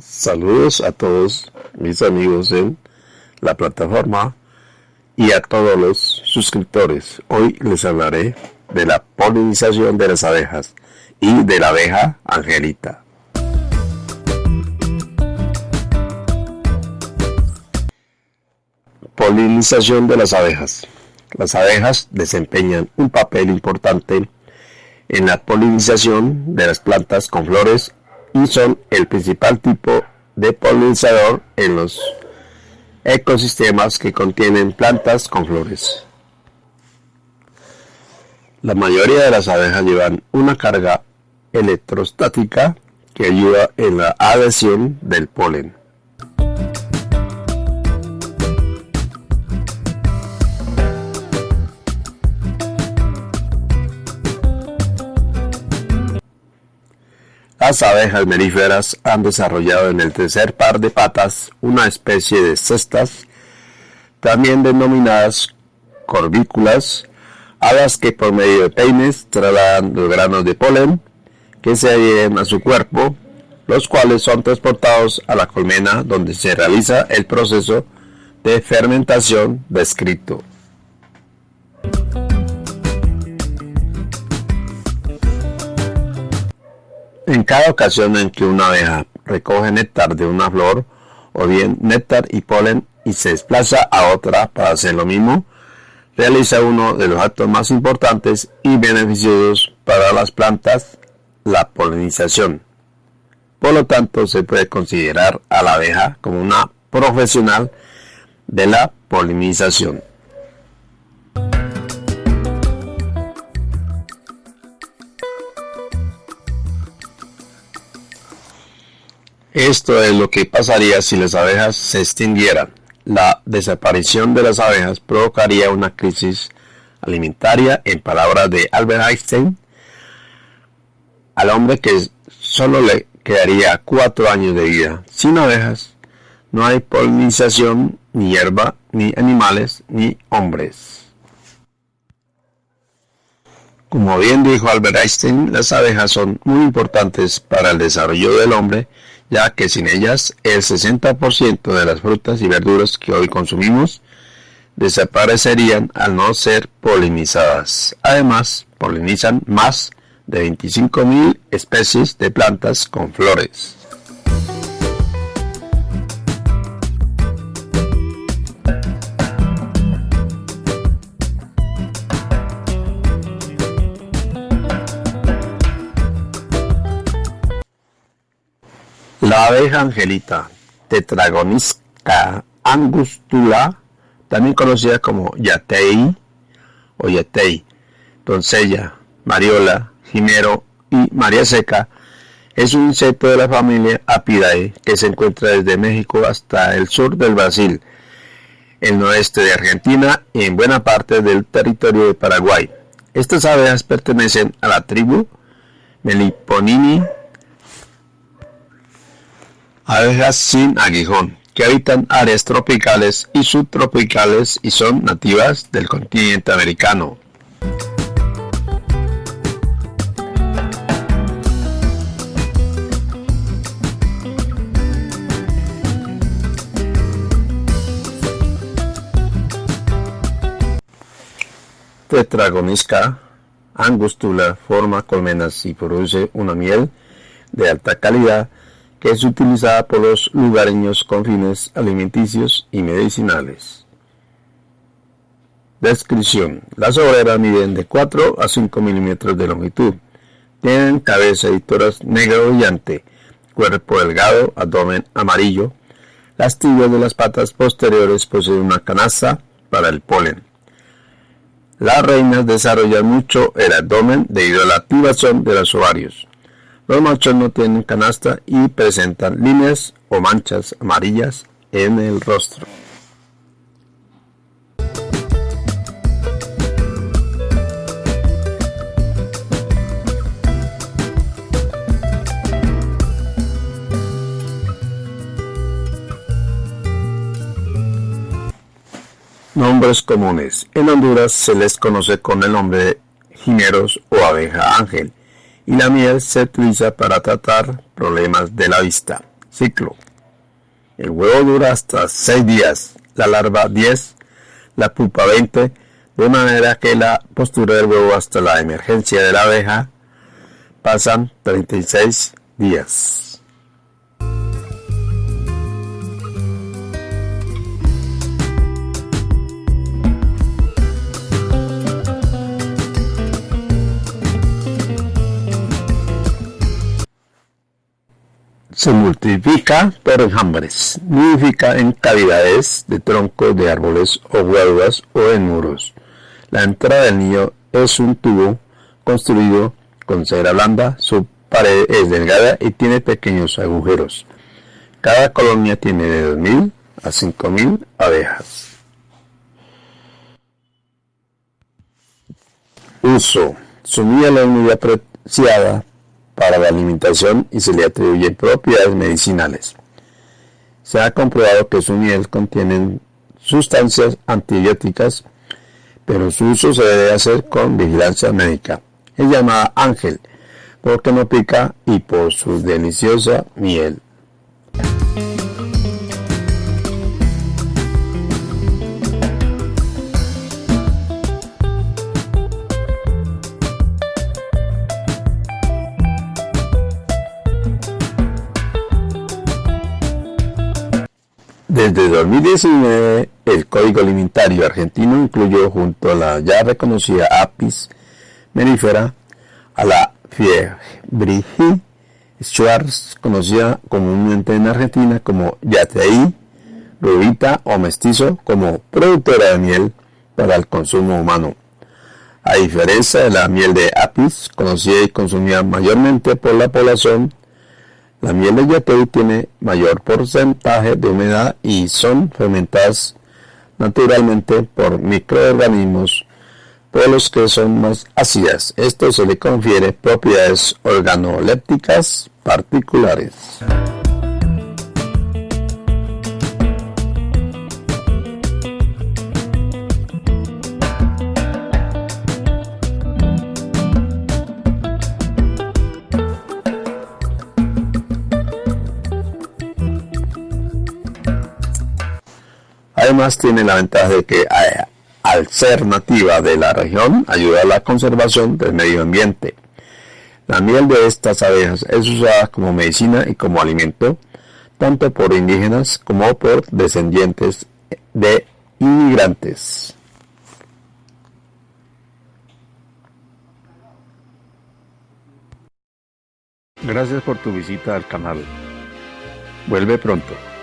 Saludos a todos mis amigos en la plataforma y a todos los suscriptores. Hoy les hablaré de la polinización de las abejas y de la abeja angelita. Polinización de las abejas. Las abejas desempeñan un papel importante en la polinización de las plantas con flores y son el principal tipo de polinizador en los ecosistemas que contienen plantas con flores. La mayoría de las abejas llevan una carga electrostática que ayuda en la adhesión del polen. Las abejas melíferas han desarrollado en el tercer par de patas una especie de cestas, también denominadas corvículas, a las que por medio de peines trasladan los granos de polen que se adhieren a su cuerpo, los cuales son transportados a la colmena donde se realiza el proceso de fermentación descrito. En cada ocasión en que una abeja recoge néctar de una flor, o bien néctar y polen, y se desplaza a otra para hacer lo mismo, realiza uno de los actos más importantes y beneficiosos para las plantas, la polinización. Por lo tanto, se puede considerar a la abeja como una profesional de la polinización. Esto es lo que pasaría si las abejas se extinguieran. La desaparición de las abejas provocaría una crisis alimentaria, en palabras de Albert Einstein, al hombre que solo le quedaría cuatro años de vida. Sin abejas no hay polinización, ni hierba, ni animales, ni hombres. Como bien dijo Albert Einstein, las abejas son muy importantes para el desarrollo del hombre ya que sin ellas el 60% de las frutas y verduras que hoy consumimos desaparecerían al no ser polinizadas. Además, polinizan más de 25.000 especies de plantas con flores. La abeja angelita, Tetragonisca angustula, también conocida como yatei o yatei, doncella, mariola, jimero y maría seca, es un insecto de la familia Apidae que se encuentra desde México hasta el sur del Brasil, el noreste de Argentina y en buena parte del territorio de Paraguay. Estas abejas pertenecen a la tribu Meliponini abejas sin aguijón, que habitan áreas tropicales y subtropicales y son nativas del continente americano. Tetragonisca angustula forma colmenas y produce una miel de alta calidad es utilizada por los lugareños con fines alimenticios y medicinales. Descripción. Las obreras miden de 4 a 5 milímetros de longitud. Tienen cabeza y toras negro brillante, cuerpo delgado, abdomen amarillo. Las tibias de las patas posteriores poseen una canasta para el polen. Las reinas desarrollan mucho el abdomen debido a la activación de los ovarios. Los machos no tienen canasta y presentan líneas o manchas amarillas en el rostro. Nombres comunes. En Honduras se les conoce con el nombre de jimeros o abeja ángel y la miel se utiliza para tratar problemas de la vista. Ciclo. El huevo dura hasta 6 días, la larva 10, la pupa 20, de manera que la postura del huevo hasta la emergencia de la abeja pasan 36 días. Se multiplica por enjambres, nidifica en cavidades de troncos de árboles o huelgas o en muros. La entrada del nido es un tubo construido con cera blanda, su pared es delgada y tiene pequeños agujeros. Cada colonia tiene de 2.000 a 5.000 abejas. Uso. Su miel es muy apreciada para la alimentación y se le atribuyen propiedades medicinales. Se ha comprobado que su miel contiene sustancias antibióticas, pero su uso se debe hacer con vigilancia médica. Es llamada ángel porque no pica y por su deliciosa miel. Desde 2019, el Código Alimentario argentino incluyó junto a la ya reconocida Apis mellifera a la Fiebrigi Schwarz, conocida comúnmente en Argentina como Yateí, rubita o mestizo, como productora de miel para el consumo humano. A diferencia de la miel de Apis, conocida y consumida mayormente por la población la miel de yatei tiene mayor porcentaje de humedad y son fermentadas naturalmente por microorganismos por los que son más ácidas. Esto se le confiere propiedades organolépticas particulares. Además tiene la ventaja de que eh, al ser nativa de la región ayuda a la conservación del medio ambiente. La miel de estas abejas es usada como medicina y como alimento tanto por indígenas como por descendientes de inmigrantes. Gracias por tu visita al canal. Vuelve pronto.